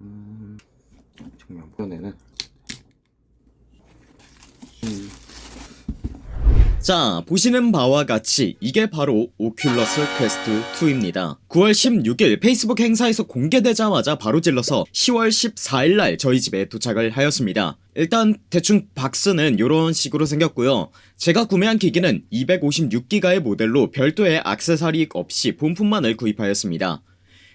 음, 정면 이번에는. 음, 자 보시는 바와 같이 이게 바로 오큘러스 퀘스트 2입니다. 9월 16일 페이스북 행사에서 공개되자마자 바로 질러서 10월 14일날 저희 집에 도착을 하였습니다. 일단 대충 박스는 이런 식으로 생겼고요. 제가 구매한 기기는 256기가의 모델로 별도의 액세서리 없이 본품만을 구입하였습니다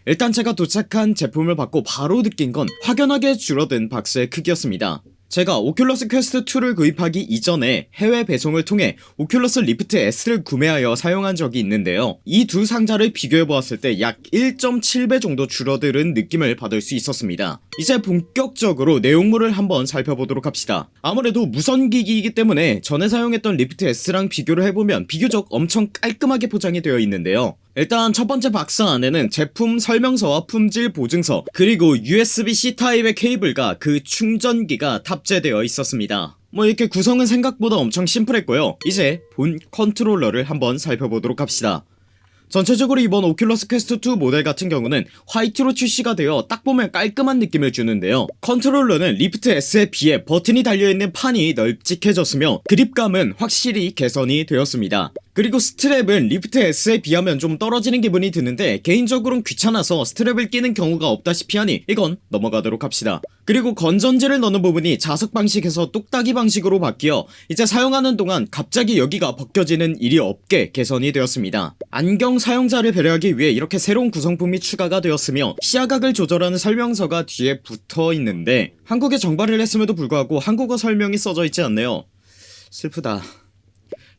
일단 제가 도착한 제품을 받고 바로 느낀 건 확연하게 줄어든 박스의 크기였습니다. 제가 오큘러스 퀘스트 2를 구입하기 이전에 해외 배송을 통해 오큘러스 리프트 S를 구매하여 사용한 적이 있는데요. 이 두 상자를 비교해보았을 때 약 1.7배 정도 줄어드는 느낌을 받을 수 있었습니다. 이제 본격적으로 내용물을 한번 살펴보도록 합시다. 아무래도 무선기기이기 때문에 전에 사용했던 리프트 S랑 비교를 해보면 비교적 엄청 깔끔하게 포장이 되어 있는데요 일단 첫번째 박스 안에는 제품 설명서와 품질 보증서 그리고 USB-C 타입의 케이블과 그 충전기가 탑재되어 있었습니다. 뭐 이렇게 구성은 생각보다 엄청 심플했고요. 이제 본 컨트롤러를 한번 살펴보도록 합시다. 전체적으로 이번 오큘러스 퀘스트 2 모델 같은 경우는 화이트로 출시가 되어 딱 보면 깔끔한 느낌을 주는데요. 컨트롤러는 리프트 S에 비해 버튼이 달려있는 판이 널찍해졌으며 그립감은 확실히 개선이 되었습니다 그리고 스트랩은 리프트 S에 비하면 좀 떨어지는 기분이 드는데 개인적으로는 귀찮아서 스트랩을 끼는 경우가 없다시피 하니 이건 넘어가도록 합시다. 그리고 건전지를 넣는 부분이 자석 방식에서 똑딱이 방식으로 바뀌어 이제 사용하는 동안 갑자기 여기가 벗겨지는 일이 없게 개선이 되었습니다. 안경 사용자를 배려하기 위해 이렇게 새로운 구성품이 추가가 되었으며 시야각을 조절하는 설명서가 뒤에 붙어있는데 한국에 정발을 했음에도 불구하고 한국어 설명이 써져 있지 않네요. 슬프다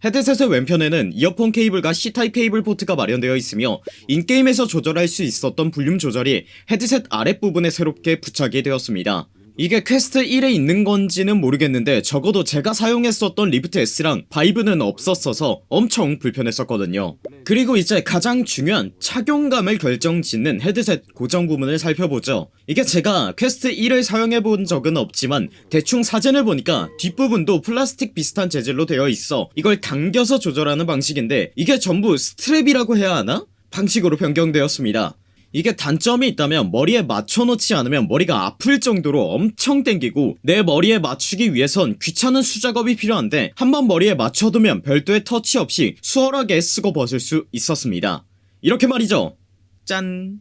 헤드셋의 왼편에는 이어폰 케이블과 C타입 케이블 포트가 마련되어 있으며 in-game에서 조절할 수 있었던 볼륨 조절이 헤드셋 아랫부분에 새롭게 부착이 되었습니다 이게 퀘스트 1에 있는 건지는 모르겠는데 적어도 제가 사용했었던 리프트 S랑 바이브는 없었어서 엄청 불편했었거든요. 그리고 이제 가장 중요한 착용감을 결정짓는 헤드셋 고정 부분을 살펴보죠. 이게 제가 퀘스트 1을 사용해본 적은 없지만 대충 사진을 보니까 뒷부분도 플라스틱 비슷한 재질로 되어 있어. 이걸 당겨서 조절하는 방식인데 이게 전부 스트랩이라고 해야 하나? 방식으로 변경되었습니다 이게 단점이 있다면 머리에 맞춰놓지 않으면 머리가 아플 정도로 엄청 땡기고 내 머리에 맞추기 위해선 귀찮은 수작업이 필요한데 한번 머리에 맞춰두면 별도의 터치 없이 수월하게 쓰고 벗을 수 있었습니다. 이렇게 말이죠. 짠.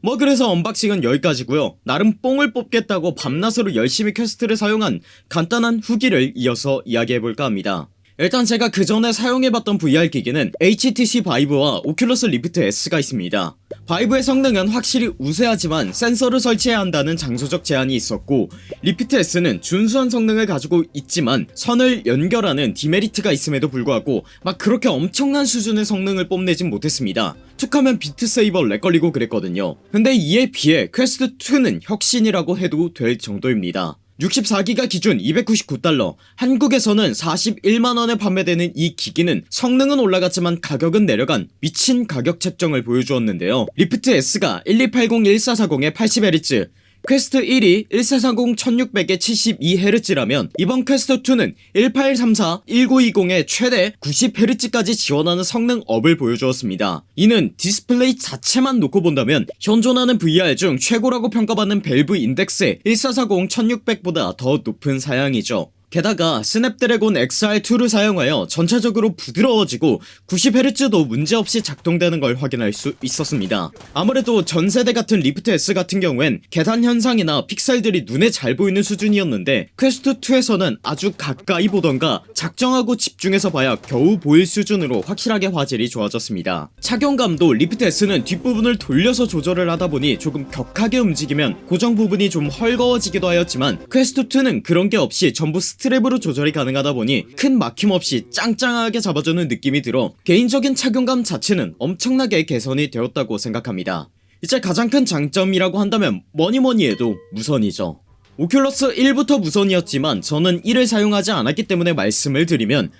뭐 그래서 unboxing은 여기까지고요. 나름 뽕을 뽑겠다고 밤낮으로 열심히 퀘스트를 사용한 간단한 후기를 이어서 이야기해볼까 합니다 일단 제가 그 전에 사용해봤던 VR 기기는 HTC 바이브와 오큘러스 리프트 S가 있습니다. 바이브의 성능은 확실히 우세하지만 센서를 설치해야 한다는 장소적 제한이 있었고 리프트 S는 준수한 성능을 가지고 있지만 선을 연결하는 demerit가 있음에도 불구하고 막 그렇게 엄청난 수준의 성능을 뽐내진 못했습니다. 툭하면 Beat Saber lag 걸리고 그랬거든요. 근데 이에 비해 퀘스트2는 혁신이라고 해도 될 정도입니다 64기가 기준 299달러. 한국에서는 41만원에 판매되는 이 기기는 성능은 올라갔지만 가격은 내려간 미친 가격 책정을 보여주었는데요. 리프트 S가 1280-1440에 80Hz 퀘스트 1이 1440 1600에 72Hz라면 이번 퀘스트 2는 1834 1920에 최대 90Hz까지 지원하는 성능 업을 보여주었습니다. 이는 디스플레이 자체만 놓고 본다면 현존하는 VR 중 최고라고 평가받는 Valve Index의 1440 1600보다 더 높은 사양이죠 게다가 Snapdragon XR2를 사용하여 전체적으로 부드러워지고 90Hz도 문제없이 작동되는 걸 확인할 수 있었습니다. 아무래도 전세대 같은 Rift S 같은 경우엔 계단 현상이나 픽셀들이 눈에 잘 보이는 수준이었는데 퀘스트2에서는 아주 가까이 보던가 작정하고 집중해서 봐야 겨우 보일 수준으로 확실하게 화질이 좋아졌습니다. 착용감도 Rift S는 뒷부분을 돌려서 조절을 하다보니 조금 격하게 움직이면 고정 부분이 좀 헐거워지기도 하였지만 퀘스트2는 그런게 없이 전부 스트랩으로 조절이 가능하다 보니 큰 막힘 없이 짱짱하게 잡아주는 느낌이 들어 개인적인 착용감 자체는 엄청나게 개선이 되었다고 생각합니다. 이제 가장 큰 장점이라고 한다면 뭐니뭐니 해도 무선이죠. Oculus 1부터 무선이었지만 저는 1을 사용하지 않았기 때문에 말씀을 드리면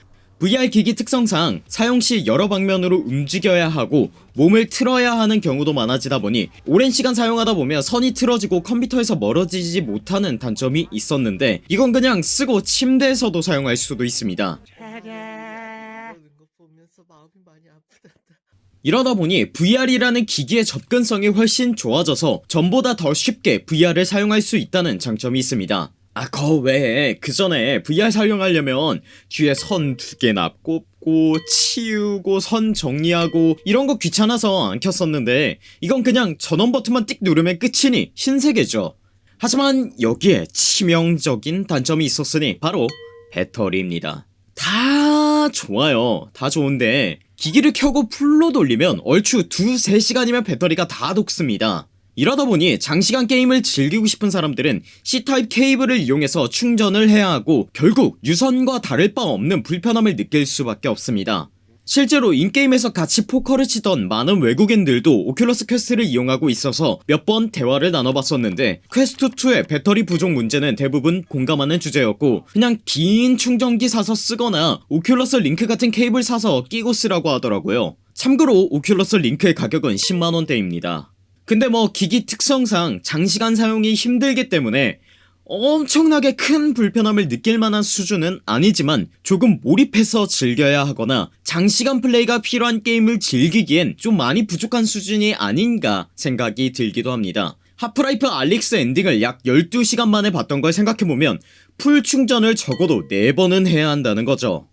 VR 기기 특성상 사용시 여러 방면으로 움직여야 하고 몸을 틀어야 하는 경우도 많아지다 보니 오랜 시간 사용하다 보면 선이 틀어지고 컴퓨터에서 멀어지지 못하는 단점이 있었는데 이건 그냥 쓰고 침대에서도 사용할 수도 있습니다. 이러다 보니 VR이라는 기기의 접근성이 훨씬 좋아져서 전보다 더 쉽게 VR을 사용할 수 있다는 장점이 있습니다 아, 그 외에 그 전에 VR 사용하려면 뒤에 선 두 개나 꼽고 치우고 선 정리하고 이런 거 귀찮아서 안 켰었는데 이건 그냥 전원 버튼만 띡 누르면 끝이니 신세계죠. 하지만 여기에 치명적인 단점이 있었으니 바로 배터리입니다. 다 좋아요. 다 좋은데 기기를 켜고 풀로 돌리면 얼추 두세 시간이면 배터리가 다 녹습니다. 이러다 보니 장시간 게임을 즐기고 싶은 사람들은 C타입 케이블을 이용해서 충전을 해야 하고 결국 유선과 다를 바 없는 불편함을 느낄 수밖에 없습니다. 실제로 in-game에서 같이 포커를 치던 많은 외국인들도 Oculus Quest를 이용하고 있어서 몇 번 대화를 나눠봤었는데 퀘스트2의 배터리 부족 문제는 대부분 공감하는 주제였고 그냥 긴 충전기 사서 쓰거나 Oculus Link 같은 케이블 사서 끼고 쓰라고 하더라고요. 참고로 Oculus Link의 가격은 10만원대입니다 근데 뭐 기기 특성상 장시간 사용이 힘들기 때문에 엄청나게 큰 불편함을 느낄 만한 수준은 아니지만 조금 몰입해서 즐겨야 하거나 장시간 플레이가 필요한 게임을 즐기기엔 좀 많이 부족한 수준이 아닌가 생각이 들기도 합니다. Half-Life Alyx 엔딩을 약 12시간 만에 봤던 걸 생각해보면 full 충전을 적어도 4번은 해야 한다는 거죠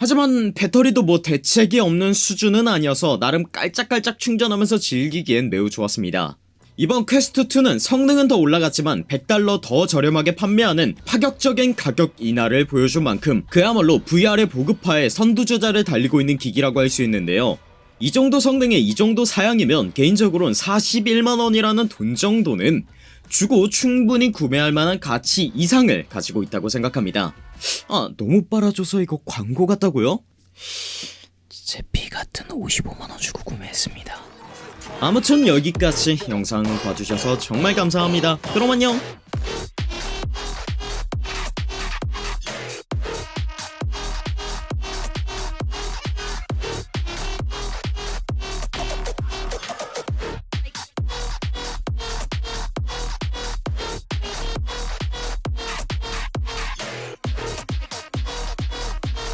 하지만 배터리도 뭐 대책이 없는 수준은 아니어서 나름 깔짝깔짝 충전하면서 즐기기엔 매우 좋았습니다. 이번 퀘스트2는 성능은 더 올라갔지만 100달러 더 저렴하게 판매하는 파격적인 가격 인하를 보여준 만큼 그야말로 VR의 보급화에 선두주자를 달리고 있는 기기라고 할 수 있는데요. 이 정도 성능에 이 정도 사양이면 개인적으로는 41만원이라는 돈 정도는 주고 충분히 구매할 만한 가치 이상을 가지고 있다고 생각합니다 아 너무 빨아줘서 이거 광고 같다고요? 제피 같은 55만원 주고 구매했습니다. 아무튼 여기까지 영상 봐주셔서 정말 감사합니다 그럼 안녕